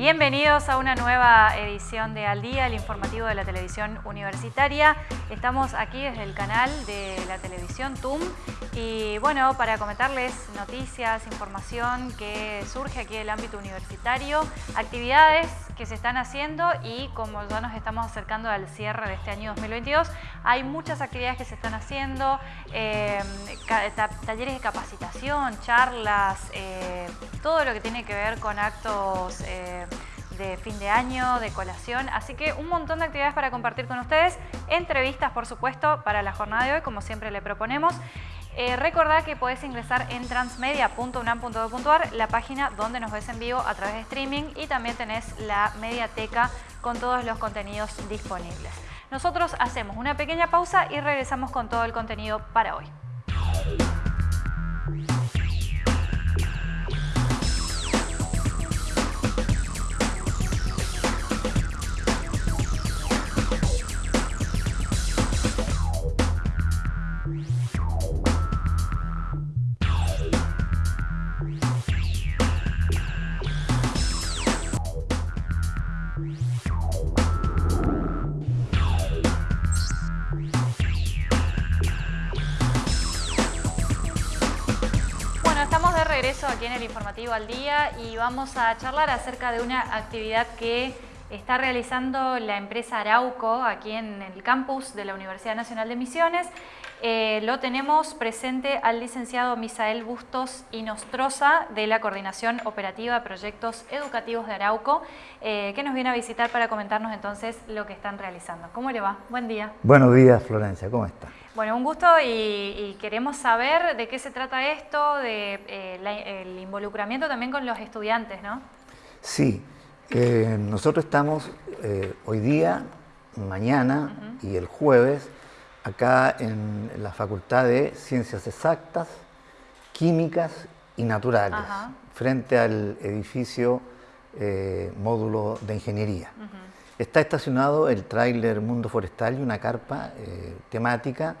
Bienvenidos a una nueva edición de Al Día, el informativo de la televisión universitaria. Estamos aquí desde el canal de la televisión TUM y bueno, para comentarles noticias, información que surge aquí del ámbito universitario, actividades que se están haciendo y como ya nos estamos acercando al cierre de este año 2022, hay muchas actividades que se están haciendo, eh, talleres de capacitación, charlas, eh, todo lo que tiene que ver con actos eh, de fin de año, de colación, así que un montón de actividades para compartir con ustedes, entrevistas por supuesto para la jornada de hoy, como siempre le proponemos. Eh, recordad que podés ingresar en transmedia.unam.edu.ar, la página donde nos ves en vivo a través de streaming y también tenés la mediateca con todos los contenidos disponibles. Nosotros hacemos una pequeña pausa y regresamos con todo el contenido para hoy. Al Día y vamos a charlar acerca de una actividad que está realizando la empresa Arauco aquí en el campus de la Universidad Nacional de Misiones. Eh, lo tenemos presente al licenciado Misael Bustos y de la Coordinación Operativa Proyectos Educativos de Arauco, eh, que nos viene a visitar para comentarnos entonces lo que están realizando. ¿Cómo le va? Buen día. Buenos días, Florencia. ¿Cómo está? Bueno, un gusto y, queremos saber de qué se trata esto, de eh, el involucramiento también con los estudiantes, ¿no? Sí, eh, nosotros estamos eh, hoy día, mañana y el jueves acá en la Facultad de Ciencias Exactas, Químicas y Naturales, frente al edificio módulo de Ingeniería. Está estacionado el tráiler Mundo Forestal y una carpa eh, temática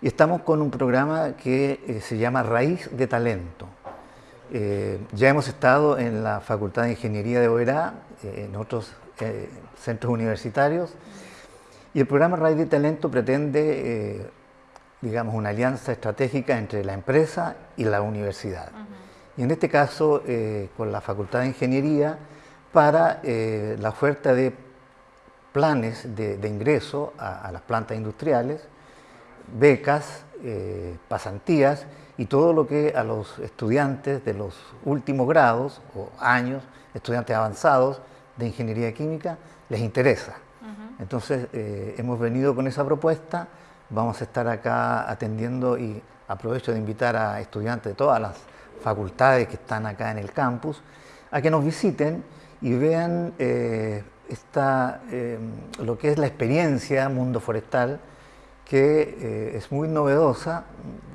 y estamos con un programa que eh, se llama Raíz de Talento. Eh, ya hemos estado en la Facultad de Ingeniería de Oberá, en otros centros universitarios, y el programa Raíz de Talento pretende, digamos, una alianza estratégica entre la empresa y la universidad. Y en este caso, con la Facultad de Ingeniería, para la oferta de planes de, ingreso a, las plantas industriales, becas, eh, pasantías y todo lo que a los estudiantes de los últimos grados o años, estudiantes avanzados de ingeniería química, les interesa. Entonces eh, hemos venido con esa propuesta, vamos a estar acá atendiendo y aprovecho de invitar a estudiantes de todas las facultades que están acá en el campus a que nos visiten y vean eh, está eh, lo que es la experiencia mundo forestal, que eh, es muy novedosa,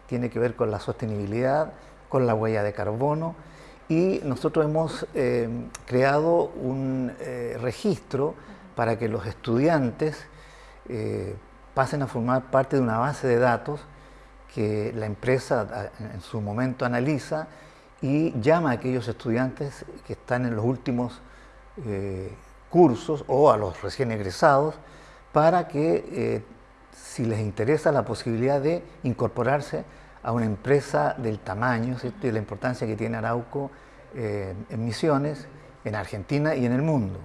tiene que ver con la sostenibilidad, con la huella de carbono, y nosotros hemos eh, creado un registro para que los estudiantes pasen a formar parte de una base de datos que la empresa en su momento analiza y llama a aquellos estudiantes que están en los últimos cursos o a los recién egresados para que eh, si les interesa la posibilidad de incorporarse a una empresa del tamaño y la importancia que tiene Arauco eh, en Misiones, en Argentina y en el mundo.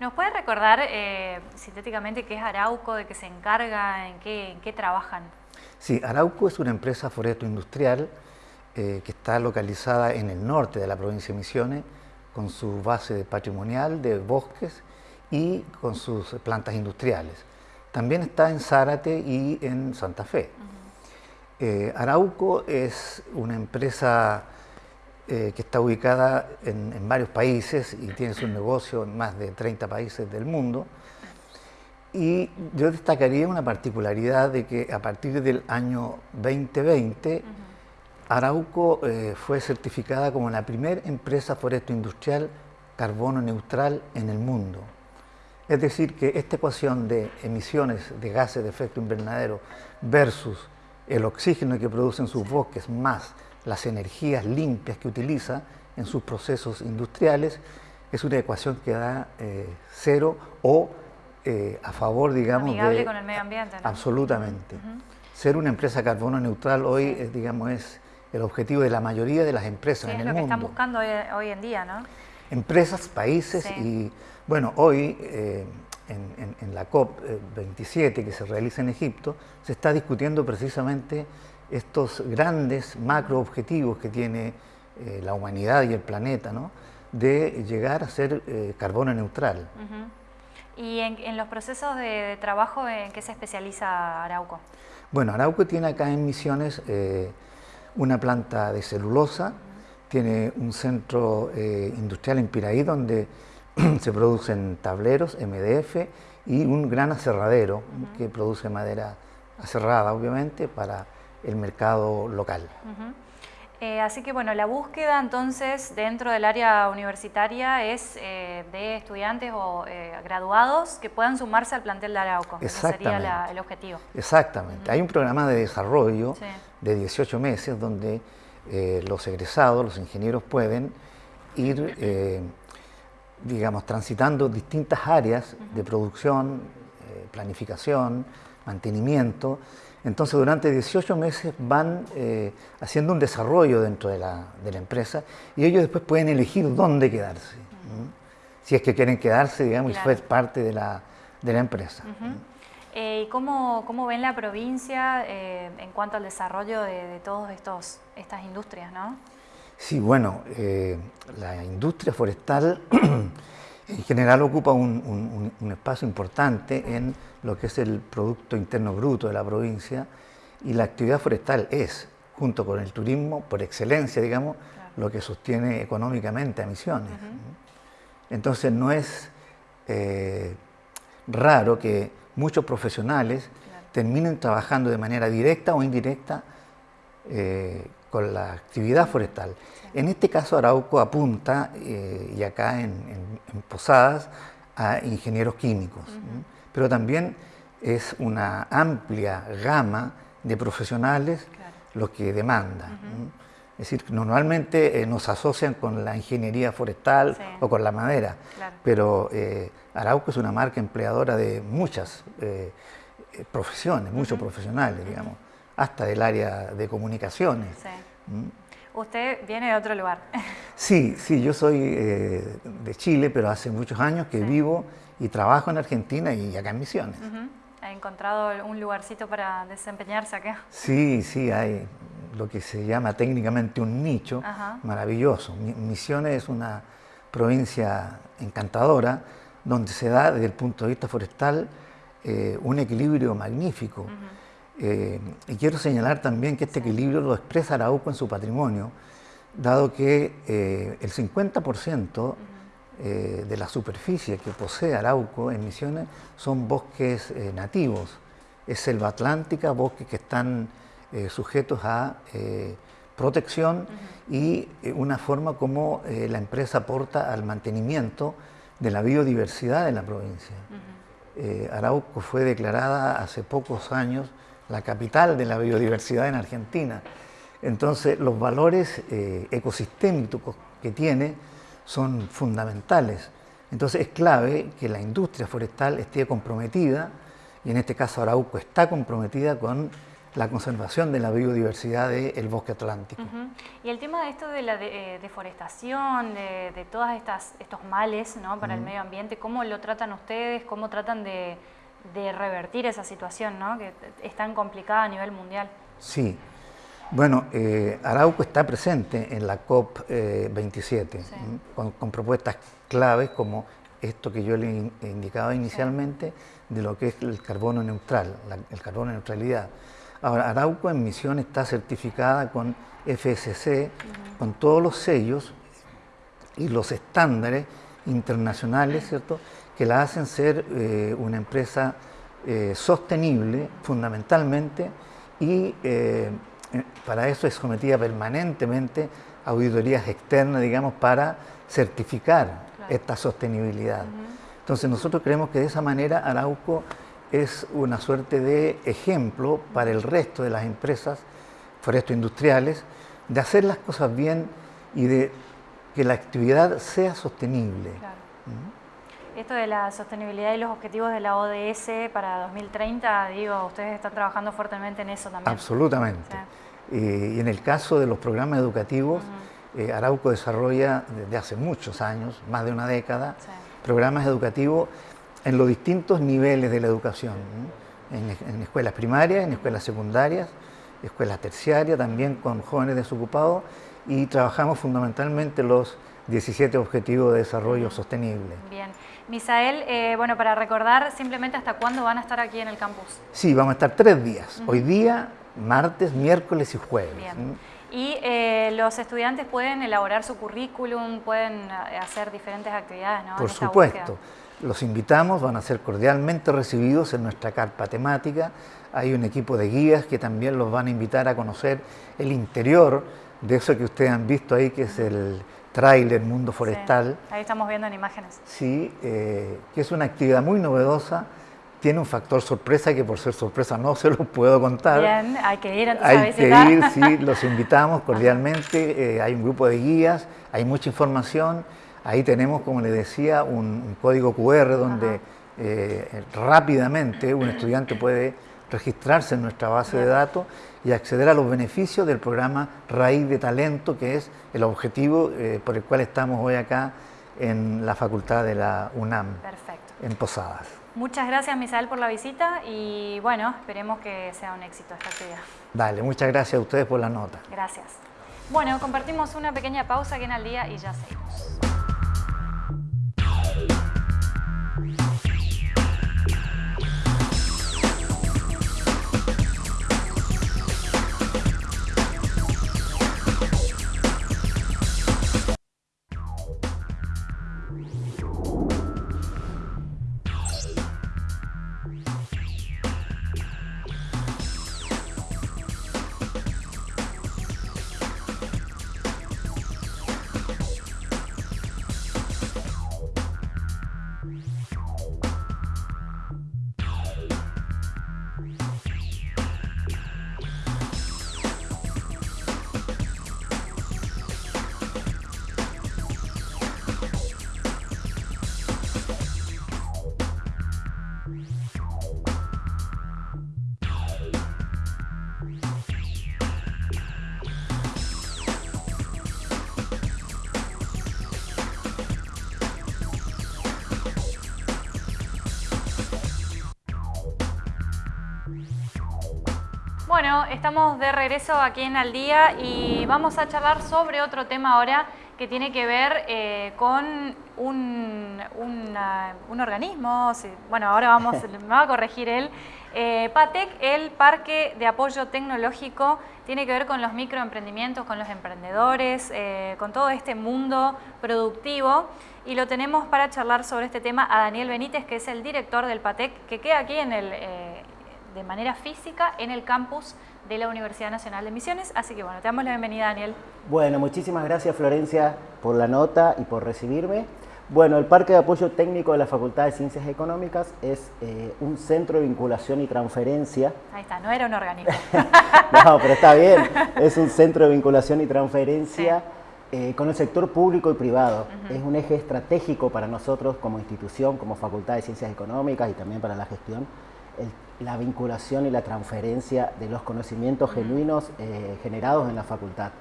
¿Nos puede recordar eh, sintéticamente qué es Arauco, de qué se encarga, en qué, en qué trabajan? Sí, Arauco es una empresa foresto industrial que está localizada en el norte de la provincia de Misiones, con su base patrimonial de bosques y con sus plantas industriales. También está en Zárate y en Santa Fe. Eh, Arauco es una empresa eh, que está ubicada en, varios países y tiene su negocio en más de 30 países del mundo. Y yo destacaría una particularidad de que a partir del año 2020 Arauco eh, fue certificada como la primera empresa foresto industrial carbono neutral en el mundo. Es decir, que esta ecuación de emisiones de gases de efecto invernadero versus el oxígeno que producen sus bosques más las energías limpias que utiliza en sus procesos industriales es una ecuación que da eh, cero o eh, a favor, digamos, Amigable con el medio ambiente. Absolutamente. Ser una empresa carbono neutral hoy, digamos, es el objetivo de la mayoría de las empresas en el mundo. es lo que están buscando hoy, en día, ¿no? Empresas, países y, bueno, hoy eh, en, la COP27 que se realiza en Egipto, se está discutiendo precisamente estos grandes macro objetivos que tiene la humanidad y el planeta, ¿no? de llegar a ser eh, carbono neutral. ¿Y en, los procesos de, trabajo en qué se especializa Arauco? Bueno, Arauco tiene acá en Misiones eh, una planta de celulosa, tiene un centro eh, industrial en Piraí donde se producen tableros, MDF y un gran aserradero que produce madera aserrada, obviamente, para el mercado local. Eh, así que bueno, la búsqueda entonces dentro del área universitaria es eh, de estudiantes o eh, graduados que puedan sumarse al plantel de Arauco. Ese sería el objetivo. Exactamente. Hay un programa de desarrollo de 18 meses donde los egresados, los ingenieros pueden ir, digamos, transitando distintas áreas de producción, planificación, mantenimiento, entonces durante 18 meses van eh, haciendo un desarrollo dentro de la, empresa y ellos después pueden elegir dónde quedarse. Si es que quieren quedarse, digamos, y ser parte de la, empresa. Eh, ¿Y cómo, ven la provincia eh, en cuanto al desarrollo de, todas estas industrias? ¿no? Sí, bueno, la industria forestal en general ocupa un, espacio importante en lo que es el Producto Interno Bruto de la provincia y la actividad forestal es, junto con el turismo, por excelencia, digamos, lo que sostiene económicamente a Misiones. Entonces no es eh, raro que muchos profesionales terminen trabajando de manera directa o indirecta eh, con la actividad forestal. En este caso Arauco apunta, eh, y acá en, Posadas, a ingenieros químicos, pero también es una amplia gama de profesionales lo que demanda. Es decir, normalmente eh, nos asocian con la ingeniería forestal o con la madera, pero eh, Arauco es una marca empleadora de muchas profesiones, muchos profesionales, digamos, hasta del área de comunicaciones. Usted viene de otro lugar. Sí, sí, yo soy eh, de Chile, pero hace muchos años que vivo y trabajo en Argentina y acá en Misiones. ¿Ha encontrado un lugarcito para desempeñarse acá? Sí, sí, hay lo que se llama técnicamente un nicho maravilloso. Misiones es una provincia encantadora donde se da desde el punto de vista forestal eh, un equilibrio magnífico. Eh, y quiero señalar también que este equilibrio lo expresa Arauco en su patrimonio, dado que eh, el 50% eh, de la superficie que posee Arauco en Misiones son bosques nativos, es selva atlántica, bosques que están sujetos a protección y una forma como la empresa aporta al mantenimiento de la biodiversidad de la provincia. Arauco fue declarada hace pocos años la capital de la biodiversidad en Argentina. Entonces, los valores eh, ecosistémicos que tiene son fundamentales. Entonces, es clave que la industria forestal esté comprometida, y en este caso Arauco está comprometida con la conservación de la biodiversidad del bosque atlántico. Y el tema de esto de la eh, deforestación, de, de todos estos males ¿no? para el medio ambiente, ¿cómo lo tratan ustedes? ¿Cómo tratan de, de revertir esa situación, ¿no? que es tan complicada a nivel mundial. Sí. Bueno, eh, Arauco está presente en la COP27 eh, con, propuestas claves como esto que yo le indicaba inicialmente de lo que es el carbono neutral, el carbono neutralidad. Ahora, Arauco en misión está certificada con FSC, con todos los sellos y los estándares internacionales, ¿cierto?, que la hacen ser eh, una empresa eh, sostenible fundamentalmente y para eso es sometida permanentemente a auditorías externas, digamos, para certificar esta sostenibilidad. Entonces nosotros creemos que de esa manera Arauco es una suerte de ejemplo para el resto de las empresas foresto industriales de hacer las cosas bien y de que la actividad sea sostenible. Esto de la sostenibilidad y los objetivos de la ODS para 2030, digo, ustedes están trabajando fuertemente en eso también. Absolutamente. y en el caso de los programas educativos, eh, Arauco desarrolla desde hace muchos años, más de una década, programas educativos en los distintos niveles de la educación, en, escuelas primarias, en escuelas secundarias, escuelas terciarias, también con jóvenes desocupados y trabajamos fundamentalmente los 17 Objetivos de Desarrollo Sostenible. Bien. Misael, eh, bueno, para recordar simplemente hasta cuándo van a estar aquí en el campus. Sí, vamos a estar tres días. Hoy día, martes, miércoles y jueves. Bien. Y eh, los estudiantes pueden elaborar su currículum, pueden eh, hacer diferentes actividades, ¿no? Por supuesto. Los invitamos, van a ser cordialmente recibidos en nuestra carpa temática. Hay un equipo de guías que también los van a invitar a conocer el interior de eso que ustedes han visto ahí, que es el tráiler Mundo Forestal. ahí estamos viendo en imágenes. Sí, eh, que es una actividad muy novedosa, tiene un factor sorpresa que por ser sorpresa no se lo puedo contar. Bien, hay que ir entonces Hay que ir, sí, los invitamos cordialmente, eh, hay un grupo de guías, hay mucha información, ahí tenemos, como les decía, un, código QR donde eh, rápidamente un estudiante puede registrarse en nuestra base de datos y acceder a los beneficios del programa Raíz de Talento, que es el objetivo eh, por el cual estamos hoy acá en la facultad de la UNAM, en Posadas. Muchas gracias, Misael, por la visita y bueno, esperemos que sea un éxito esta actividad. Dale, muchas gracias a ustedes por la nota. Gracias. Bueno, compartimos una pequeña pausa aquí en Al Día y ya seguimos. Bueno, estamos de regreso aquí en Al Día y vamos a charlar sobre otro tema ahora que tiene que ver eh, con un, organismo, bueno, ahora vamos, me va a corregir él, eh, PATEC, el Parque de Apoyo Tecnológico, tiene que ver con los microemprendimientos, con los emprendedores, eh, con todo este mundo productivo. Y lo tenemos para charlar sobre este tema a Daniel Benítez, que es el director del PATEC, que queda aquí en el de manera física en el campus de la Universidad Nacional de Misiones. Así que bueno, te damos la bienvenida, Daniel. Bueno, muchísimas gracias, Florencia, por la nota y por recibirme. Bueno, el Parque de Apoyo Técnico de la Facultad de Ciencias Económicas es eh, un centro de vinculación y transferencia. Ahí está, no era un organismo. no, pero está bien. Es un centro de vinculación y transferencia eh, con el sector público y privado. Es un eje estratégico para nosotros como institución, como Facultad de Ciencias Económicas y también para la gestión la vinculación y la transferencia de los conocimientos genuinos eh, generados en la facultad.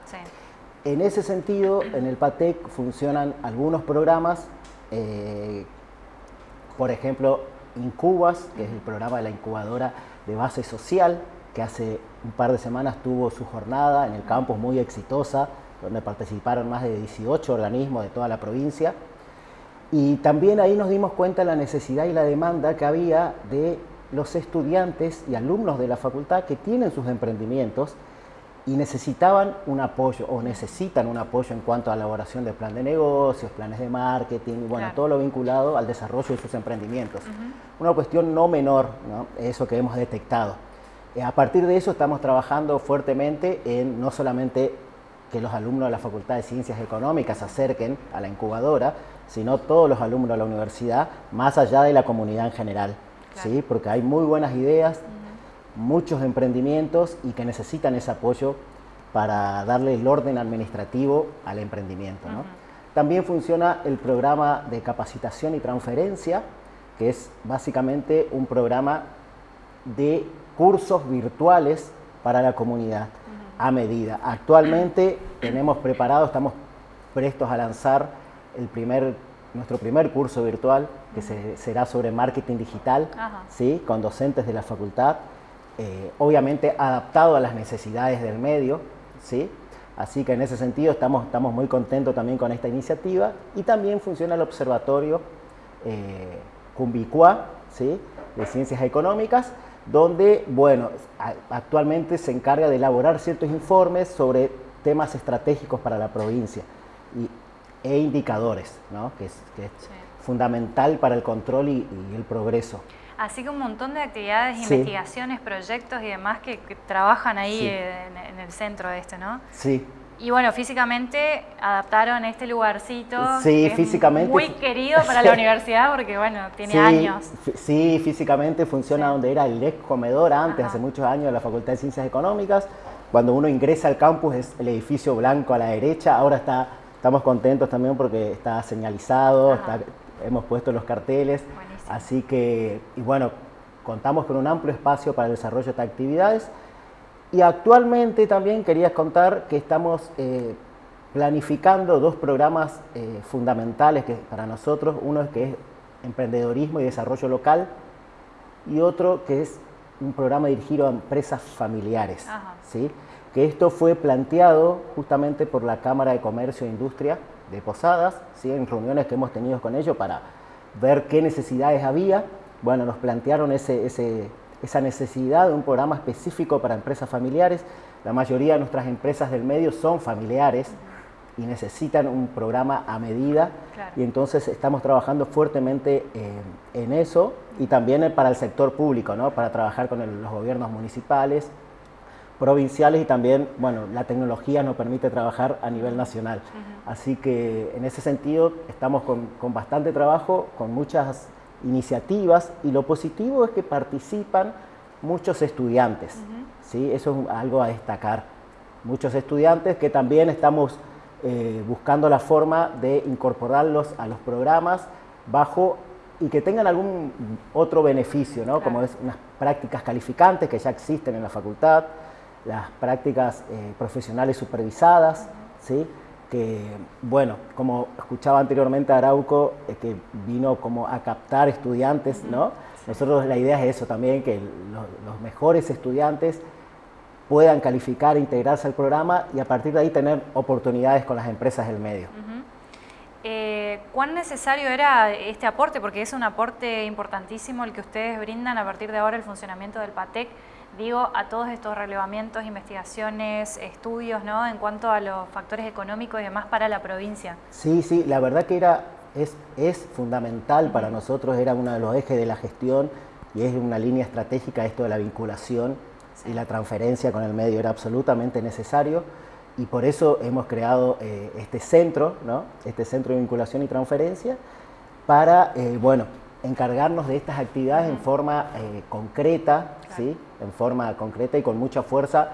En ese sentido, en el PATEC funcionan algunos programas, eh, por ejemplo, Incubas, que es el programa de la incubadora de base social, que hace un par de semanas tuvo su jornada en el campus muy exitosa, donde participaron más de 18 organismos de toda la provincia. Y también ahí nos dimos cuenta de la necesidad y la demanda que había de los estudiantes y alumnos de la facultad que tienen sus emprendimientos y necesitaban un apoyo o necesitan un apoyo en cuanto a elaboración de plan de negocios, planes de marketing, bueno, todo lo vinculado al desarrollo de sus emprendimientos. Una cuestión no menor, ¿no? eso que hemos detectado. Eh, a partir de eso estamos trabajando fuertemente en no solamente que los alumnos de la Facultad de Ciencias Económicas se acerquen a la incubadora, sino todos los alumnos de la universidad, más allá de la comunidad en general. ¿Sí? porque hay muy buenas ideas, muchos emprendimientos y que necesitan ese apoyo para darle el orden administrativo al emprendimiento. También funciona el programa de capacitación y transferencia, que es básicamente un programa de cursos virtuales para la comunidad a medida. Actualmente tenemos preparado, estamos prestos a lanzar el primer, nuestro primer curso virtual, que será sobre marketing digital, ¿sí? con docentes de la facultad, eh, obviamente adaptado a las necesidades del medio, ¿sí? Así que en ese sentido estamos, estamos muy contentos también con esta iniciativa y también funciona el observatorio eh, Cumbicua, ¿sí? de Ciencias Económicas, donde, bueno, actualmente se encarga de elaborar ciertos informes sobre temas estratégicos para la provincia e indicadores, ¿no? que es, fundamental para el control y, el progreso. Así que un montón de actividades, investigaciones, proyectos y demás que, trabajan ahí en, en, el centro de este, ¿no? Sí, y bueno, físicamente adaptaron este lugarcito. Sí, físicamente. muy querido para la universidad porque, bueno, tiene años. Sí, físicamente funciona donde era el ex comedor antes, hace muchos años, de la Facultad de Ciencias Económicas. Cuando uno ingresa al campus es el edificio blanco a la derecha. Ahora está, estamos contentos también porque está señalizado, hemos puesto los carteles. Así que, y bueno, contamos con un amplio espacio para el desarrollo de estas actividades. Y actualmente también quería contar que estamos eh, planificando dos programas eh, fundamentales que para nosotros, uno es que es emprendedorismo y desarrollo local y otro que es un programa dirigido a empresas familiares. ¿sí? Que esto fue planteado justamente por la Cámara de Comercio e Industria de Posadas, ¿sí? en reuniones que hemos tenido con ellos para ver qué necesidades había. Bueno, nos plantearon ese, ese, esa necesidad de un programa específico para empresas familiares. La mayoría de nuestras empresas del medio son familiares y necesitan un programa a medida y entonces estamos trabajando fuertemente en eso y también para el sector público, ¿no? para trabajar con los gobiernos municipales, provinciales y también, bueno, la tecnología nos permite trabajar a nivel nacional. Así que en ese sentido estamos con, con bastante trabajo, con muchas iniciativas y lo positivo es que participan muchos estudiantes, ¿sí? eso es algo a destacar. Muchos estudiantes que también estamos eh, buscando la forma de incorporarlos a los programas bajo y que tengan algún otro beneficio, ¿no? como es unas prácticas calificantes que ya existen en la facultad, las prácticas eh, profesionales supervisadas, ¿sí? que, bueno, como escuchaba anteriormente a Arauco, eh, que vino como a captar estudiantes, ¿no? Nosotros la idea es eso también, que los mejores estudiantes puedan calificar, integrarse al programa y a partir de ahí tener oportunidades con las empresas del medio. Eh, ¿Cuán necesario era este aporte? Porque es un aporte importantísimo el que ustedes brindan a partir de ahora el funcionamiento del PATEC digo, a todos estos relevamientos, investigaciones, estudios, ¿no? En cuanto a los factores económicos y demás para la provincia. Sí, sí, la verdad que era, es, es fundamental para nosotros, era uno de los ejes de la gestión y es una línea estratégica esto de la vinculación y la transferencia con el medio, era absolutamente necesario y por eso hemos creado eh, este centro, ¿no? Este centro de vinculación y transferencia para, eh, bueno, encargarnos de estas actividades en forma eh, concreta, ¿sí? en forma concreta y con mucha fuerza,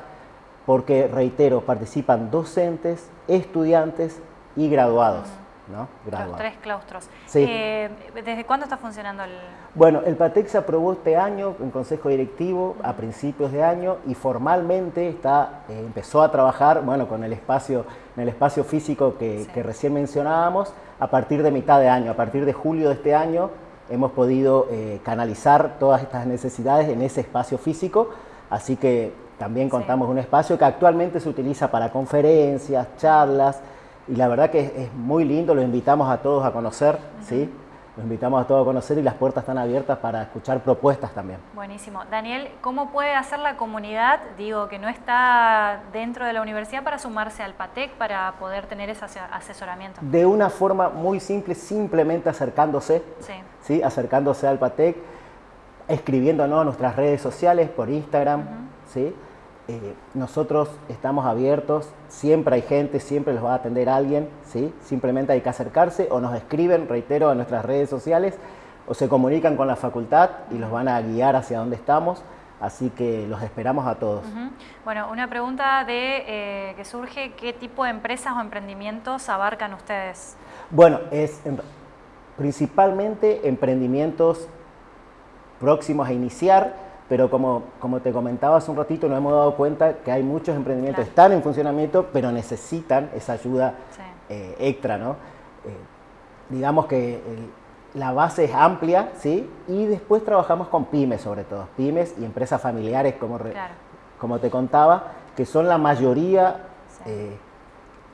porque, reitero, participan docentes, estudiantes y graduados. ¿no? Los tres claustros. Eh, ¿Desde cuándo está funcionando el...? Bueno, el PATEC se aprobó este año en Consejo Directivo a principios de año y formalmente está, eh, empezó a trabajar bueno, con el espacio, en el espacio físico que, que recién mencionábamos a partir de mitad de año, a partir de julio de este año hemos podido eh, canalizar todas estas necesidades en ese espacio físico, así que también contamos un espacio que actualmente se utiliza para conferencias, charlas, y la verdad que es, muy lindo, lo invitamos a todos a conocer, ¿sí? Los invitamos a todos a conocer y las puertas están abiertas para escuchar propuestas también. Buenísimo. Daniel, ¿cómo puede hacer la comunidad, digo, que no está dentro de la universidad para sumarse al PATEC, para poder tener ese asesoramiento? De una forma muy simple, simplemente acercándose, sí. ¿sí? acercándose al PATEC, escribiéndonos a nuestras redes sociales por Instagram, ¿sí? Eh, nosotros estamos abiertos, siempre hay gente, siempre los va a atender alguien, ¿sí? simplemente hay que acercarse o nos escriben, reitero, a nuestras redes sociales o se comunican con la facultad y los van a guiar hacia donde estamos. Así que los esperamos a todos. Bueno, una pregunta de, eh, que surge, ¿qué tipo de empresas o emprendimientos abarcan ustedes? Bueno, es principalmente emprendimientos próximos a iniciar, pero como, como te comentaba hace un ratito, nos hemos dado cuenta que hay muchos emprendimientos que están en funcionamiento, pero necesitan esa ayuda eh, extra, ¿no? Eh, digamos que la base es amplia, ¿sí? Y después trabajamos con pymes sobre todo, pymes y empresas familiares, como, como te contaba, que son la mayoría eh,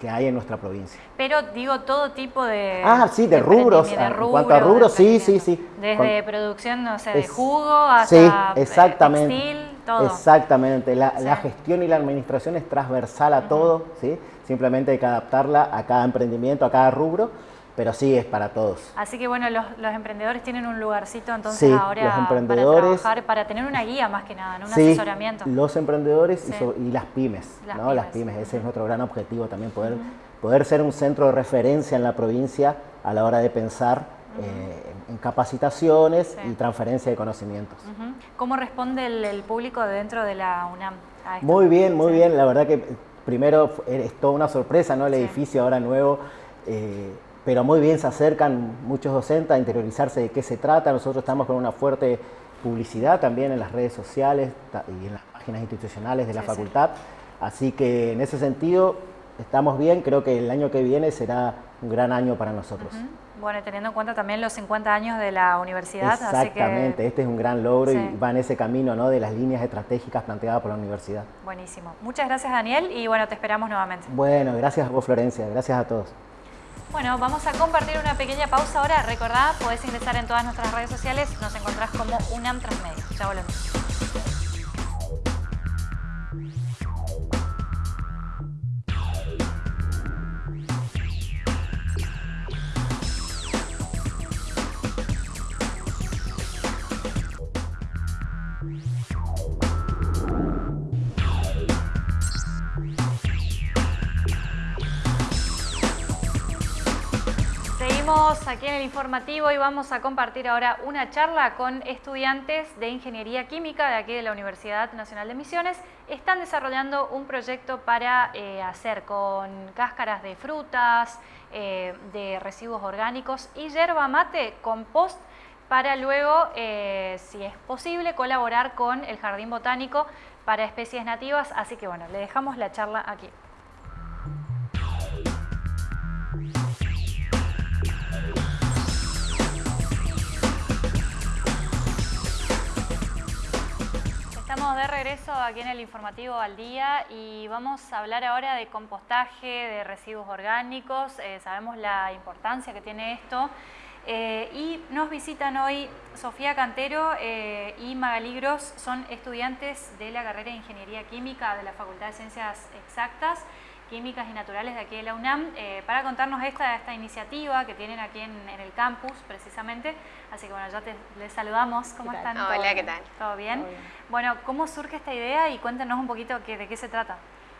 que hay en nuestra provincia. Pero digo todo tipo de... Ah, sí, de, rubros. en cuanto a rubros, sí, sí, sí. Desde producción, no sé, de jugo hasta sí, exactamente, textil, todo. Exactamente. La, la, gestión y la administración es transversal a todo, ¿sí? Simplemente hay que adaptarla a cada emprendimiento, a cada rubro pero sí es para todos. Así que bueno, los, emprendedores tienen un lugarcito entonces ahora los emprendedores, para trabajar, para tener una guía más que nada, un asesoramiento. los emprendedores y, las pymes, las, ¿no? pymes. las pymes, ese es nuestro gran objetivo también, poder, poder ser un centro de referencia en la provincia a la hora de pensar eh, en capacitaciones y transferencia de conocimientos. ¿Cómo responde el, público dentro de la UNAM? Muy bien, muy bien, la verdad que primero es toda una sorpresa, ¿no? El edificio ahora nuevo. Eh, pero muy bien se acercan muchos docentes a interiorizarse de qué se trata. Nosotros estamos con una fuerte publicidad también en las redes sociales y en las páginas institucionales de la facultad. Así que en ese sentido estamos bien, creo que el año que viene será un gran año para nosotros. Bueno, teniendo en cuenta también los 50 años de la universidad. Exactamente, este es un gran logro y va en ese camino ¿no? de las líneas estratégicas planteadas por la universidad. Buenísimo. Muchas gracias Daniel y bueno, te esperamos nuevamente. Bueno, gracias a vos Florencia, gracias a todos. Bueno, vamos a compartir una pequeña pausa ahora. Recordá, podés ingresar en todas nuestras redes sociales. Nos encontrás como UNAM Transmedia. Ya volvemos. Aquí en el informativo y vamos a compartir ahora una charla con estudiantes de Ingeniería Química de aquí de la Universidad Nacional de Misiones. Están desarrollando un proyecto para eh, hacer con cáscaras de frutas, eh, de residuos orgánicos y yerba mate compost para luego, eh, si es posible, colaborar con el Jardín Botánico para especies nativas. Así que bueno, le dejamos la charla aquí. Estamos de regreso aquí en el informativo al día y vamos a hablar ahora de compostaje, de residuos orgánicos. Eh, sabemos la importancia que tiene esto. Eh, y nos visitan hoy Sofía Cantero eh, y Magali Gros, son estudiantes de la carrera de Ingeniería Química de la Facultad de Ciencias Exactas Químicas y Naturales de aquí de la UNAM eh, para contarnos esta, esta iniciativa que tienen aquí en, el campus precisamente. Así que bueno, ya te, les saludamos. ¿Cómo están? Hola, ¿qué tal? ¿Todo bien? Bueno, ¿cómo surge esta idea y cuéntanos un poquito de qué se trata?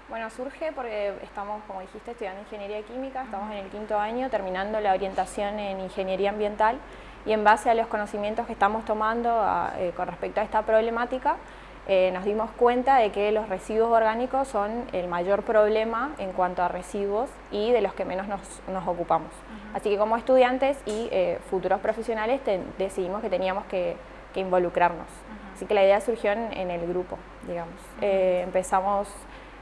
Bueno, surge porque estamos, como dijiste, estudiando Ingeniería Química, estamos en el quinto año terminando la orientación en Ingeniería Ambiental y en base a los conocimientos que estamos tomando eh, con respecto a esta problemática, eh, nos dimos cuenta de que los residuos orgánicos son el mayor problema en cuanto a residuos y de los que menos nos, ocupamos. Así que como estudiantes y eh, futuros profesionales decidimos que teníamos que, involucrarnos. Así que la idea surgió en, el grupo, digamos. Eh, empezamos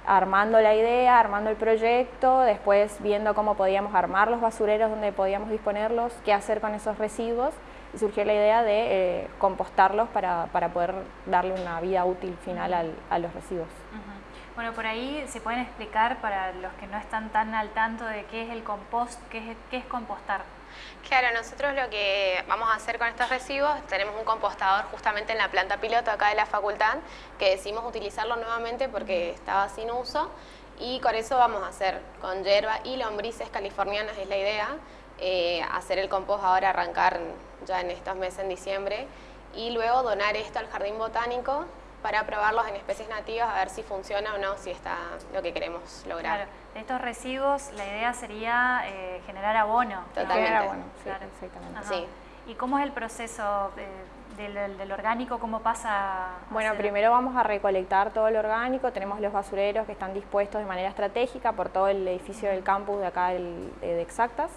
armando la idea, armando el proyecto, después viendo cómo podíamos armar los basureros donde podíamos disponerlos, qué hacer con esos residuos y surgió la idea de eh, compostarlos para, para, poder darle una vida útil final al, a los residuos. Bueno, por ahí se pueden explicar para los que no están tan al tanto de qué es el compost, qué es, qué es compostar. Claro, nosotros lo que vamos a hacer con estos residuos, tenemos un compostador justamente en la planta piloto acá de la facultad, que decidimos utilizarlo nuevamente porque estaba sin uso, y con eso vamos a hacer con hierba y lombrices californianas es la idea, eh, hacer el compost ahora, arrancar ya en estos meses, en diciembre, y luego donar esto al jardín botánico para probarlos en especies nativas a ver si funciona o no, si está lo que queremos lograr. Claro. De estos residuos la idea sería eh, generar abono. Totalmente. Abono, claro. exactamente. ¿Y cómo es el proceso? del, orgánico, ¿cómo pasa? Bueno, primero vamos a recolectar todo el orgánico, tenemos los basureros que están dispuestos de manera estratégica por todo el edificio del campus de acá de Exactas.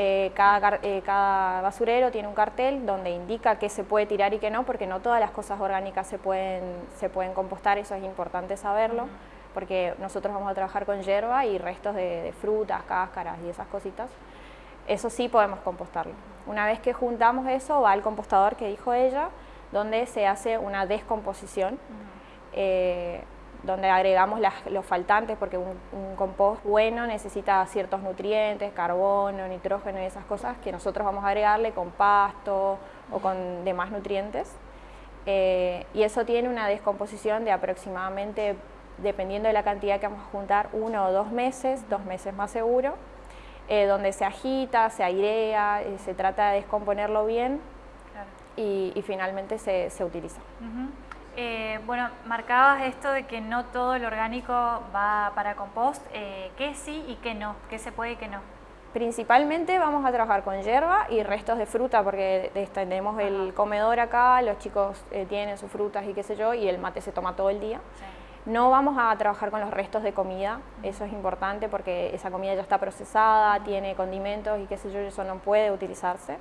Eh, cada, eh, cada, basurero tiene un cartel donde indica qué se puede tirar y qué no, porque no todas las cosas orgánicas se pueden, se pueden compostar, eso es importante saberlo, porque nosotros vamos a trabajar con hierba y restos de, frutas, cáscaras y esas cositas. Eso sí podemos compostarlo. Una vez que juntamos eso, va al compostador que dijo ella, donde se hace una descomposición donde agregamos los faltantes, porque un, compost bueno necesita ciertos nutrientes, carbono, nitrógeno y esas cosas que nosotros vamos a agregarle con pasto o con demás nutrientes. Eh, y eso tiene una descomposición de aproximadamente, dependiendo de la cantidad que vamos a juntar, uno o dos meses, dos meses más seguro, eh, donde se agita, se airea, eh, se trata de descomponerlo bien y, finalmente se, utiliza. Eh, bueno, marcabas esto de que no todo el orgánico va para compost. Eh, ¿Qué sí y qué no? ¿Qué se puede y qué no? Principalmente vamos a trabajar con hierba y restos de fruta porque tenemos el comedor acá, los chicos eh, tienen sus frutas y qué sé yo, y el mate se toma todo el día. No vamos a trabajar con los restos de comida, eso es importante porque esa comida ya está procesada, tiene condimentos y qué sé yo, eso no puede utilizarse.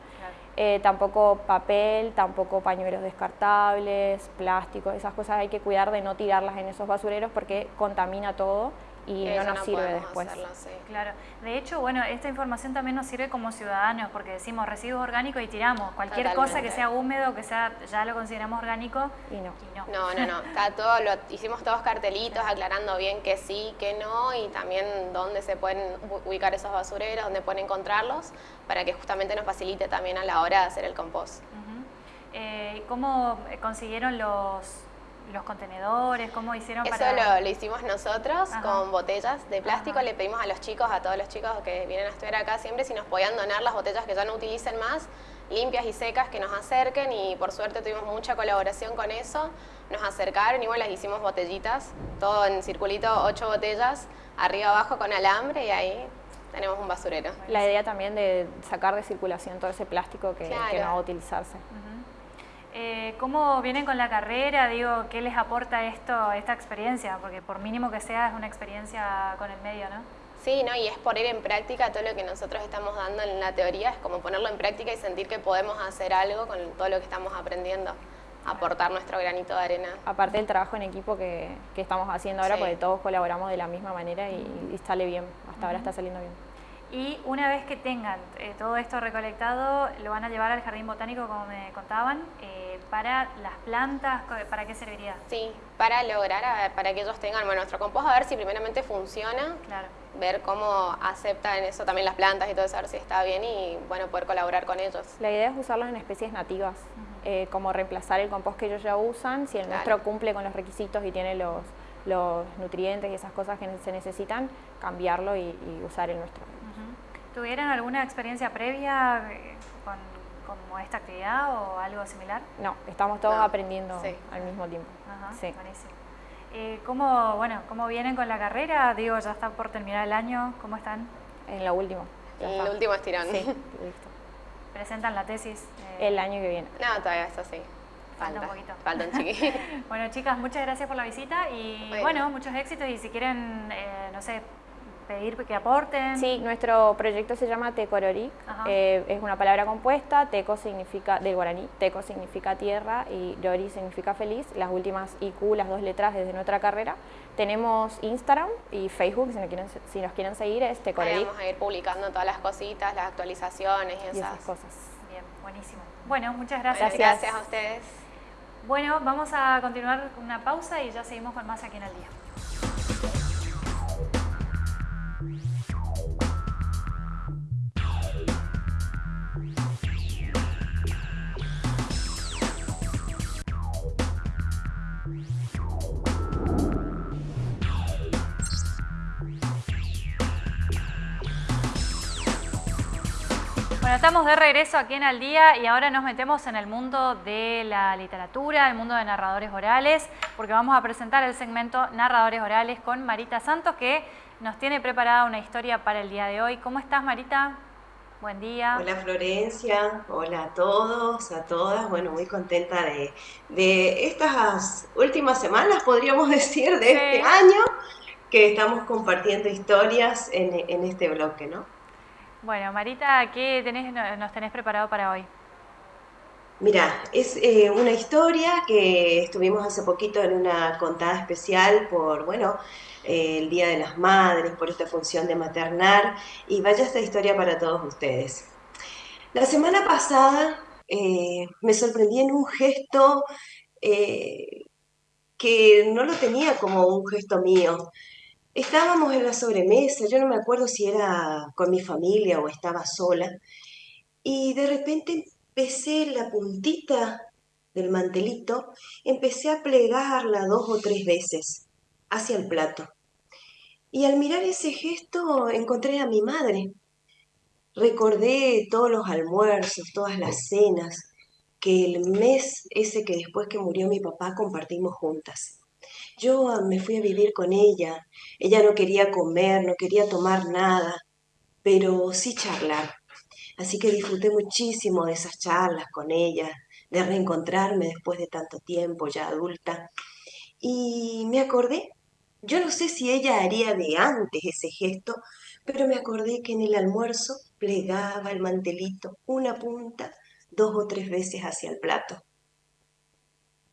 Eh, tampoco papel, tampoco pañuelos descartables, plásticos, esas cosas hay que cuidar de no tirarlas en esos basureros porque contamina todo y no nos sirve después. Claro, de hecho, bueno, esta información también nos sirve como ciudadanos porque decimos residuos orgánicos y tiramos. Cualquier cosa que sea húmedo, que sea ya lo consideramos orgánico y no. no. no, no, Está todo, lo, hicimos todos cartelitos aclarando bien que sí, que no y también dónde se pueden ubicar esos basureros, dónde pueden encontrarlos para que justamente nos facilite también a la hora de hacer el compost. Eh, ¿Cómo consiguieron los los contenedores? ¿Cómo hicieron Eso para...? Eso lo, hicimos nosotros con botellas de plástico. Le pedimos a los chicos, a todos los chicos que vienen a estudiar acá siempre, si nos podían donar las botellas que ya no utilicen más, limpias y secas, que nos acerquen y por suerte tuvimos mucha colaboración con eso. Nos acercaron y bueno, las hicimos botellitas, todo en circulito, ocho botellas, arriba abajo con alambre y ahí tenemos un basurero. La idea también de sacar de circulación todo ese plástico que, no va a utilizarse. Eh, ¿Cómo vienen con la carrera? Digo, ¿qué les aporta esto, esta experiencia? Porque por mínimo que sea, es una experiencia con el medio, ¿no? Sí, ¿no? y es poner en práctica todo lo que nosotros estamos dando en la teoría, es como ponerlo en práctica y sentir que podemos hacer algo con todo lo que estamos aprendiendo, aportar nuestro granito de arena. Aparte del trabajo en equipo que, estamos haciendo ahora, porque todos colaboramos de la misma manera y, sale bien, hasta ahora está saliendo bien. Y una vez que tengan eh, todo esto recolectado, lo van a llevar al jardín botánico, como me contaban, eh, para las plantas, ¿para qué serviría? Sí, para lograr, para que ellos tengan, bueno, nuestro compost, a ver si primeramente funciona, claro. ver cómo aceptan eso también las plantas y todo eso, a ver si está bien y, bueno, poder colaborar con ellos. La idea es usarlos en especies nativas, eh, como reemplazar el compost que ellos ya usan, si el nuestro cumple con los requisitos y tiene los, los nutrientes y esas cosas que se necesitan, cambiarlo y usar el nuestro. ¿Tuvieron alguna experiencia previa eh, con, como esta actividad o algo similar? No, estamos todos aprendiendo al mismo tiempo. Ajá, sí. Buenísimo. Eh, ¿cómo, bueno, ¿Cómo vienen con la carrera? Digo, ya está por terminar el año. ¿Cómo están? En la última. En el último estirón. Sí, listo. ¿Presentan la tesis? Eh, el año que viene. No, todavía eso sí. Falta, un poquito. Falta un chiqui. bueno, chicas, muchas gracias por la visita y bueno, muchos éxitos y si quieren, no sé, pedir que aporten. Sí, nuestro proyecto se llama Tecororic, eh, es una palabra compuesta, Teco significa, del guaraní, Teco significa tierra y Rori significa feliz, las últimas IQ, las dos letras desde nuestra carrera. Tenemos Instagram y Facebook, si nos quieren, si nos quieren seguir es Tecororic. Vamos a ir publicando todas las cositas, las actualizaciones y esas, cosas. Bien, buenísimo. Bueno, muchas gracias. gracias a ustedes. Bueno, vamos a continuar con una pausa y ya seguimos con más aquí en el día. Estamos de regreso aquí en Al Día y ahora nos metemos en el mundo de la literatura, el mundo de narradores orales, porque vamos a presentar el segmento Narradores Orales con Marita Santos, que nos tiene preparada una historia para el día de hoy. ¿Cómo estás, Marita? Buen día. Hola Florencia, hola a todos, a todas. Bueno, muy contenta de, de estas últimas semanas, podríamos decir, de este año, que estamos compartiendo historias en, en este bloque, ¿no? Bueno, Marita, ¿qué tenés, nos tenés preparado para hoy? Mira, es eh, una historia que estuvimos hace poquito en una contada especial por, bueno, eh, el Día de las Madres, por esta función de maternar, y vaya esta historia para todos ustedes. La semana pasada eh, me sorprendí en un gesto que no lo tenía como un gesto mío. Estábamos en la sobremesa, yo no me acuerdo si era con mi familia o estaba sola, y de repente empecé la puntita del mantelito, empecé a plegarla dos o tres veces hacia el plato. Y al mirar ese gesto encontré a mi madre. Recordé todos los almuerzos, todas las cenas, que el mes ese que después que murió mi papá compartimos juntas. Yo me fui a vivir con ella. Ella no quería comer, no quería tomar nada, pero sí charlar. Así que disfruté muchísimo de esas charlas con ella, de reencontrarme después de tanto tiempo, ya adulta. Y me acordé, yo no sé si ella haría de antes ese gesto, pero me acordé que en el almuerzo plegaba el mantelito una punta dos o tres veces hacia el plato.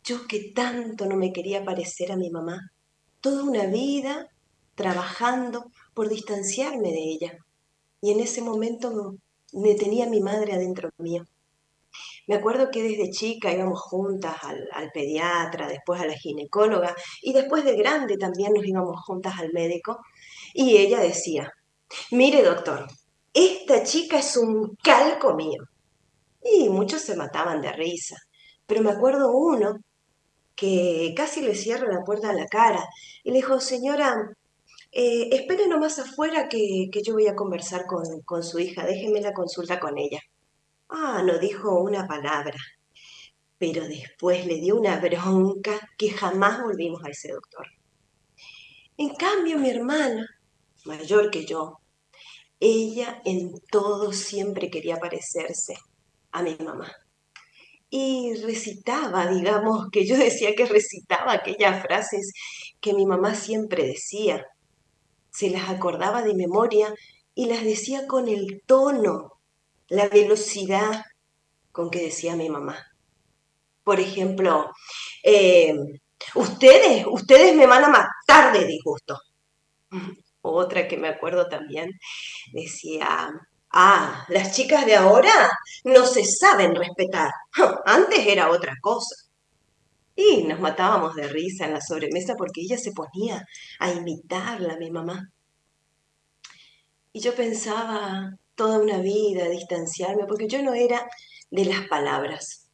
Yo que tanto no me quería parecer a mi mamá, toda una vida trabajando por distanciarme de ella. Y en ese momento me tenía mi madre adentro mío. Me acuerdo que desde chica íbamos juntas al, al, pediatra, después a la ginecóloga y después de grande también nos íbamos juntas al médico y ella decía, mire doctor, esta chica es un calco mío. Y muchos se mataban de risa, pero me acuerdo uno que casi le cierra la puerta a la cara y le dijo, señora, eh, espere nomás afuera que, yo voy a conversar con, con su hija, déjeme la consulta con ella. Ah, no dijo una palabra, pero después le dio una bronca que jamás volvimos a ese doctor. En cambio, mi hermana, mayor que yo, ella en todo siempre quería parecerse a mi mamá. Y recitaba, digamos, que yo decía que recitaba aquellas frases que mi mamá siempre decía se las acordaba de memoria y las decía con el tono, la velocidad con que decía mi mamá. Por ejemplo, eh, ustedes, ustedes me van a matar de disgusto. Otra que me acuerdo también decía, ah, las chicas de ahora no se saben respetar. Antes era otra cosa. Y nos matábamos de risa en la sobremesa porque ella se ponía a imitarla mi mamá. Y yo pensaba toda una vida distanciarme, porque yo no era de las palabras,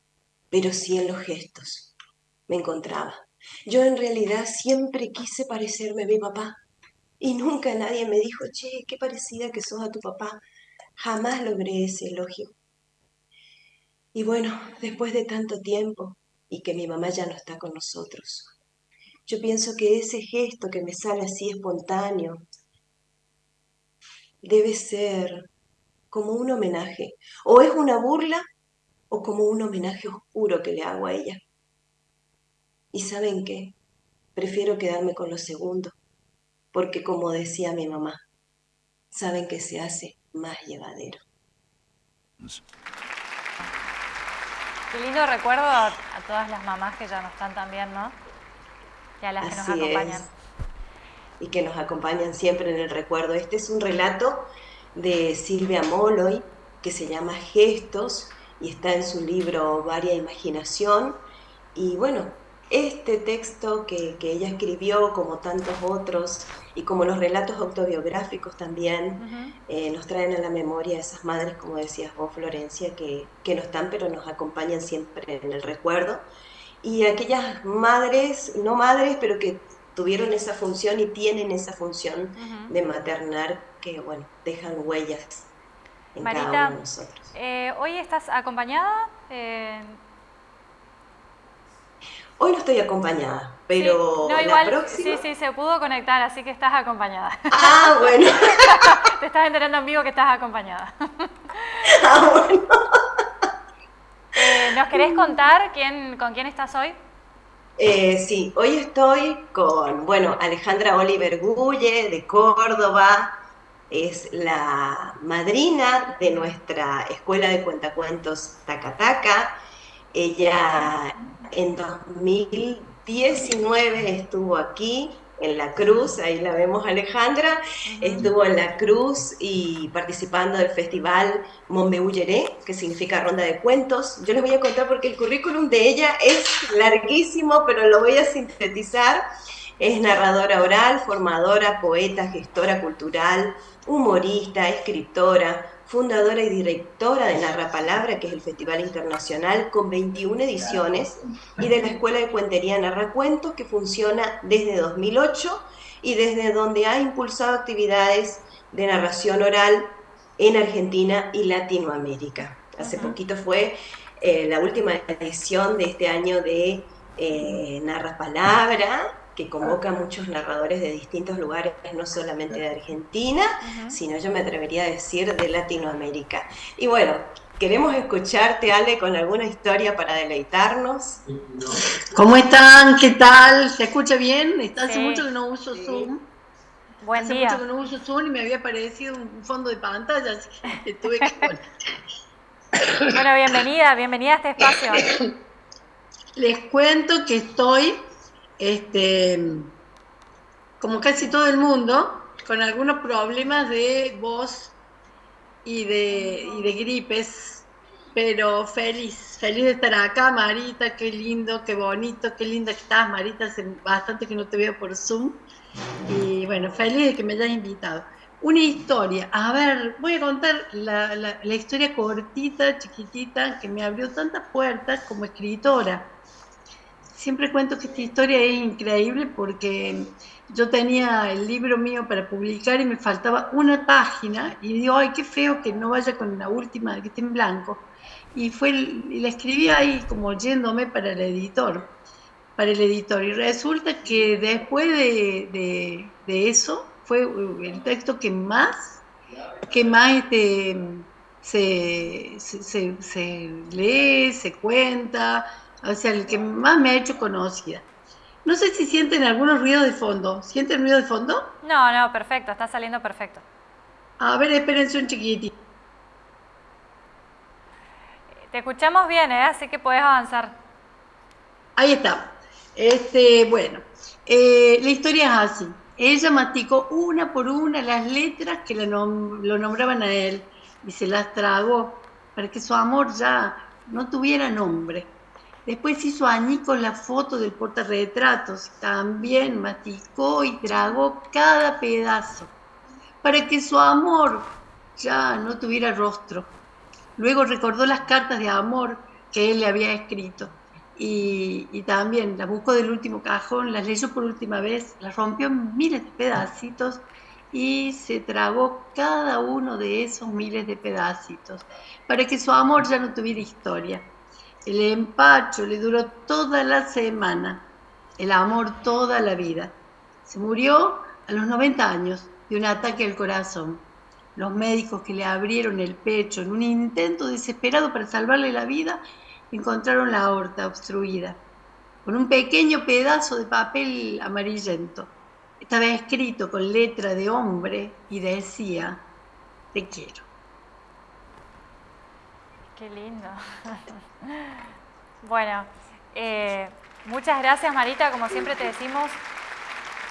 pero sí en los gestos. Me encontraba. Yo en realidad siempre quise parecerme a mi papá. Y nunca nadie me dijo, che, qué parecida que sos a tu papá. Jamás logré ese elogio. Y bueno, después de tanto tiempo, y que mi mamá ya no está con nosotros. Yo pienso que ese gesto que me sale así espontáneo debe ser como un homenaje, o es una burla o como un homenaje oscuro que le hago a ella. Y saben qué, prefiero quedarme con lo segundo, porque como decía mi mamá, saben que se hace más llevadero. Qué lindo recuerdo a, todas las mamás que ya no están también, ¿no? Y a las que nos acompañan. Y que nos acompañan siempre en el recuerdo. Este es un relato de Silvia Moloy que se llama Gestos y está en su libro Varia Imaginación. Y bueno, este texto que, ella escribió, como tantos otros, y como los relatos autobiográficos también, eh, nos traen a la memoria esas madres, como decías vos, Florencia, que, que no están, pero nos acompañan siempre en el recuerdo. Y aquellas madres, no madres, pero que tuvieron esa función y tienen esa función de maternar, que bueno, dejan huellas en cada uno de nosotros. Eh, ¿hoy estás acompañada? Eh, Hoy no estoy acompañada, pero la próxima... Sí, sí, se pudo conectar, así que estás acompañada. Ah, bueno. Te estás enterando en vivo que estás acompañada. Ah, eh, ¿Nos querés contar quién, con quién estás hoy? Eh, sí, hoy estoy con, bueno, Alejandra Oliver Gulle de Córdoba, es la madrina de nuestra escuela de cuentacuentos Tacataca. Ella en 2019 estuvo aquí en la cruz, ahí la vemos Alejandra, estuvo en la cruz y participando del festival Monbeulleré, que significa ronda de cuentos. Yo les voy a contar porque el currículum de ella es larguísimo, pero lo voy a sintetizar. Es narradora oral, formadora, poeta, gestora cultural, humorista, escritora, fundadora y directora de Narra Palabra, que es el Festival Internacional con 21 ediciones, y de la Escuela de Cuentería Narra Cuentos, que funciona desde 2008 y desde donde ha impulsado actividades de narración oral en Argentina y Latinoamérica. Hace poquito fue eh, la última edición de este año de eh, Narra Palabra, que convoca a muchos narradores de distintos lugares, no solamente de Argentina, sino yo me atrevería a decir de Latinoamérica. Y bueno, queremos escucharte, Ale, con alguna historia para deleitarnos. ¿Cómo están? ¿Qué tal? ¿Se escucha bien? Hace mucho que no uso Zoom. Buen Hace mucho que no uso Zoom y me había aparecido un fondo de pantalla, así que tuve que Bueno, bienvenida, bienvenida a este espacio. Les cuento que estoy este, como casi todo el mundo, con algunos problemas de voz y de, y de gripes, pero feliz, feliz de estar acá, Marita, qué lindo, qué bonito, qué linda que estás, Marita, hace bastante que no te veo por Zoom, y bueno, feliz de que me hayas invitado. Una historia, a ver, voy a contar la, la historia cortita, chiquitita, que me abrió tantas puertas como escritora siempre cuento que esta historia es increíble porque yo tenía el libro mío para publicar y me faltaba una página y digo, ay, qué feo que no vaya con la última, que esté en blanco. Y, fue, y la escribí ahí como yéndome para el editor, para el editor. Y resulta que después de, eso fue el texto que más, que más este, se, se, se lee, se cuenta, o sea, el que más me ha hecho conocida. No sé si sienten algunos ruidos de fondo. ¿Sienten ruido de fondo? No, no, perfecto, está saliendo perfecto. A ver, espérense un chiquitito. Te escuchamos bien, ¿eh? así que puedes avanzar. Ahí está. Este, bueno, eh, la historia es así. Ella masticó una por una las letras que lo nombraban a él y se las tragó para que su amor ya no tuviera nombre. Después hizo añicos la foto del portarretratos, también masticó y tragó cada pedazo, para que su amor ya no tuviera rostro. Luego recordó las cartas de amor que él le había escrito y, y, también las buscó del último cajón, las leyó por última vez, las rompió en miles de pedacitos y se tragó cada uno de esos miles de pedacitos para que su amor ya no tuviera historia. El empacho le duró toda la semana, el amor toda la vida. Se murió a los 90 años de un ataque al corazón. Los médicos que le abrieron el pecho en un intento desesperado para salvarle la vida encontraron la aorta obstruida, con un pequeño pedazo de papel amarillento. Estaba escrito con letra de hombre y decía, te quiero. Qué lindo. bueno, eh, muchas gracias Marita, como siempre te decimos,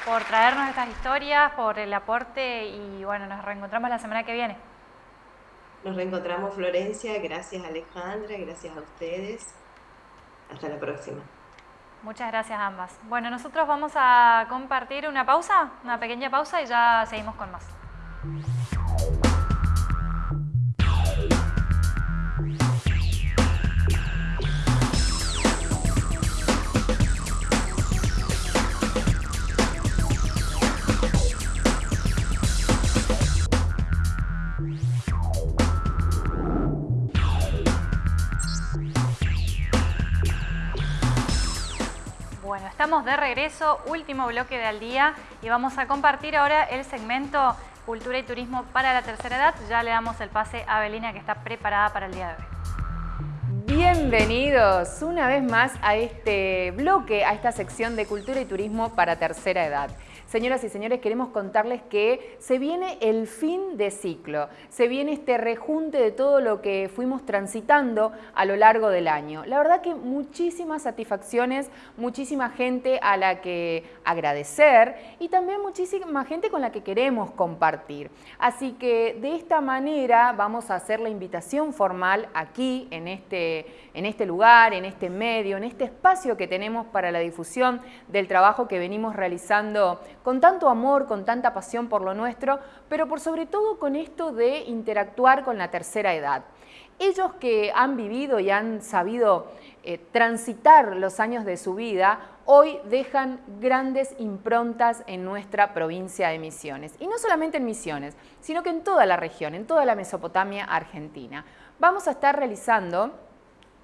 por traernos estas historias, por el aporte y bueno, nos reencontramos la semana que viene. Nos reencontramos Florencia, gracias Alejandra, gracias a ustedes. Hasta la próxima. Muchas gracias a ambas. Bueno, nosotros vamos a compartir una pausa, una pequeña pausa y ya seguimos con más. De regreso, último bloque de al día y vamos a compartir ahora el segmento Cultura y Turismo para la Tercera Edad. Ya le damos el pase a Belina que está preparada para el día de hoy. Bienvenidos una vez más a este bloque, a esta sección de Cultura y Turismo para Tercera Edad. Señoras y señores, queremos contarles que se viene el fin de ciclo, se viene este rejunte de todo lo que fuimos transitando a lo largo del año. La verdad que muchísimas satisfacciones, muchísima gente a la que agradecer y también muchísima gente con la que queremos compartir. Así que de esta manera vamos a hacer la invitación formal aquí en este, en este lugar, en este medio, en este espacio que tenemos para la difusión del trabajo que venimos realizando con tanto amor, con tanta pasión por lo nuestro, pero por sobre todo con esto de interactuar con la tercera edad. Ellos que han vivido y han sabido eh, transitar los años de su vida, hoy dejan grandes improntas en nuestra provincia de Misiones. Y no solamente en Misiones, sino que en toda la región, en toda la Mesopotamia argentina. Vamos a estar realizando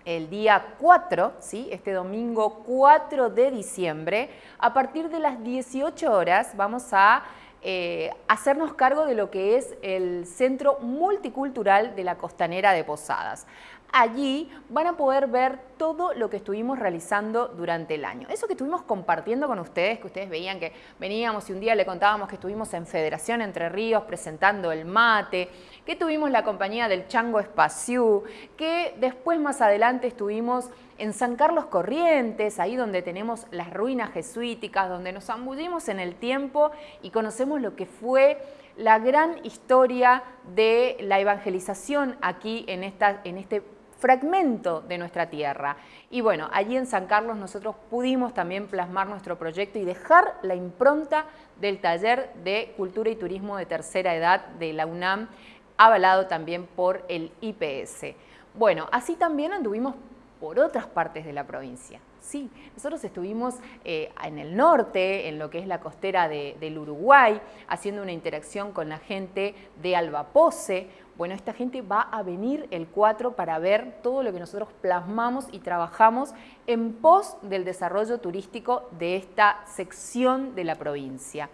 el día 4, ¿sí? este domingo 4 de diciembre, a partir de las 18 horas vamos a eh, hacernos cargo de lo que es el Centro Multicultural de la Costanera de Posadas allí van a poder ver todo lo que estuvimos realizando durante el año. Eso que estuvimos compartiendo con ustedes, que ustedes veían que veníamos y un día le contábamos que estuvimos en Federación Entre Ríos presentando el mate, que tuvimos la compañía del Chango Espaciú, que después más adelante estuvimos en San Carlos Corrientes, ahí donde tenemos las ruinas jesuíticas, donde nos zambullimos en el tiempo y conocemos lo que fue la gran historia de la evangelización aquí en, esta, en este fragmento de nuestra tierra. Y bueno, allí en San Carlos nosotros pudimos también plasmar nuestro proyecto y dejar la impronta del taller de Cultura y Turismo de Tercera Edad de la UNAM, avalado también por el IPS. Bueno, así también anduvimos por otras partes de la provincia. Sí, nosotros estuvimos eh, en el norte, en lo que es la costera del Uruguay, haciendo una interacción con la gente de Albapose. Bueno, esta gente va a venir el 4 para ver todo lo que nosotros plasmamos y trabajamos en pos del desarrollo turístico de esta sección de la provincia.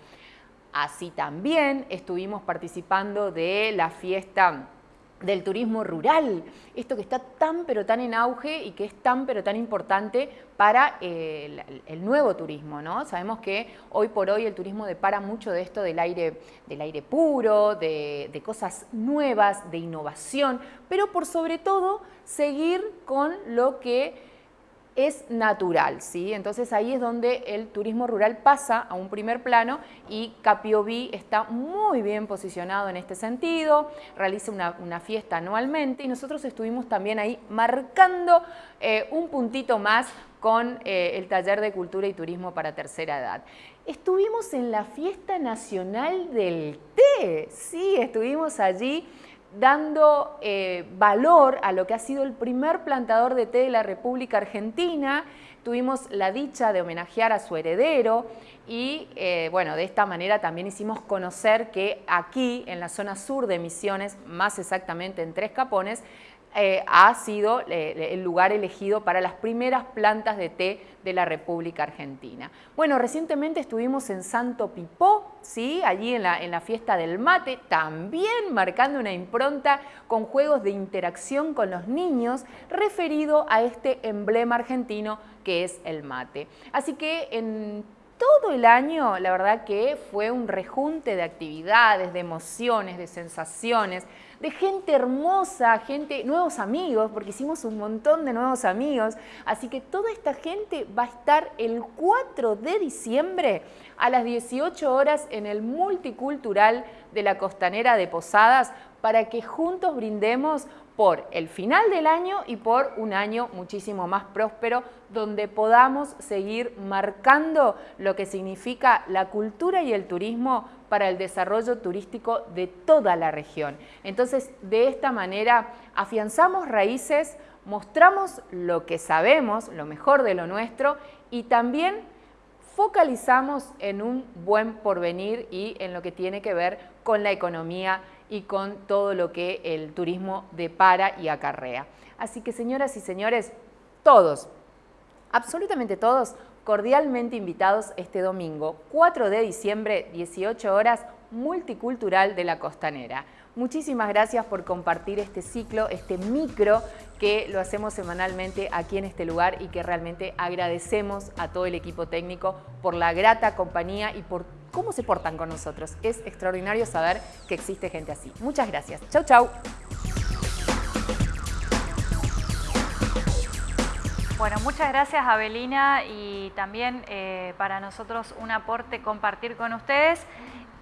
Así también estuvimos participando de la fiesta del turismo rural, esto que está tan pero tan en auge y que es tan pero tan importante para eh, el, nuevo turismo, ¿no? Sabemos que hoy por hoy el turismo depara mucho de esto del aire, del aire puro, de, de cosas nuevas, de innovación, pero por sobre todo seguir con lo que es natural, ¿sí? Entonces ahí es donde el turismo rural pasa a un primer plano y Capioví está muy bien posicionado en este sentido, realiza una, fiesta anualmente y nosotros estuvimos también ahí marcando eh, un puntito más con eh, el taller de cultura y turismo para tercera edad. Estuvimos en la fiesta nacional del té, sí, estuvimos allí dando eh, valor a lo que ha sido el primer plantador de té de la República Argentina. Tuvimos la dicha de homenajear a su heredero y eh, bueno, de esta manera también hicimos conocer que aquí en la zona sur de Misiones, más exactamente en Tres Capones, eh, ha sido eh, el lugar elegido para las primeras plantas de té de la República Argentina. Bueno, recientemente estuvimos en Santo Pipó, ¿sí? allí en la, en la fiesta del mate, también marcando una impronta con juegos de interacción con los niños referido a este emblema argentino que es el mate. Así que en todo el año, la verdad que fue un rejunte de actividades, de emociones, de sensaciones, de gente hermosa, gente, nuevos amigos, porque hicimos un montón de nuevos amigos. Así que toda esta gente va a estar el 4 de diciembre a las 18 horas en el Multicultural de la Costanera de Posadas para que juntos brindemos por el final del año y por un año muchísimo más próspero donde podamos seguir marcando lo que significa la cultura y el turismo para el desarrollo turístico de toda la región. Entonces, de esta manera afianzamos raíces, mostramos lo que sabemos, lo mejor de lo nuestro y también focalizamos en un buen porvenir y en lo que tiene que ver con la economía y con todo lo que el turismo depara y acarrea. Así que señoras y señores, todos, absolutamente todos, cordialmente invitados este domingo, 4 de diciembre, 18 horas, multicultural de la costanera. Muchísimas gracias por compartir este ciclo, este micro que lo hacemos semanalmente aquí en este lugar y que realmente agradecemos a todo el equipo técnico por la grata compañía y por cómo se portan con nosotros. Es extraordinario saber que existe gente así. Muchas gracias. Chau, chau. Bueno, muchas gracias Abelina y también eh, para nosotros un aporte compartir con ustedes.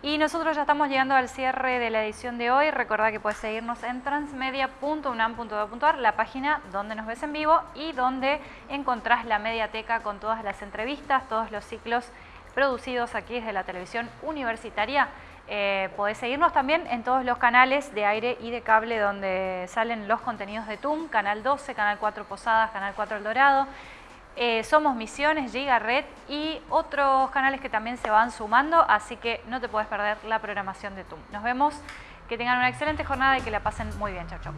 Y nosotros ya estamos llegando al cierre de la edición de hoy. Recordad que puedes seguirnos en transmedia.unam.edu.ar, la página donde nos ves en vivo y donde encontrás la mediateca con todas las entrevistas, todos los ciclos producidos aquí desde la televisión universitaria. Eh, podés seguirnos también en todos los canales de aire y de cable donde salen los contenidos de TUM, Canal 12, Canal 4 Posadas, Canal 4 El Dorado, eh, somos Misiones, Giga Red y otros canales que también se van sumando, así que no te puedes perder la programación de TUM. Nos vemos, que tengan una excelente jornada y que la pasen muy bien. Chau, chau.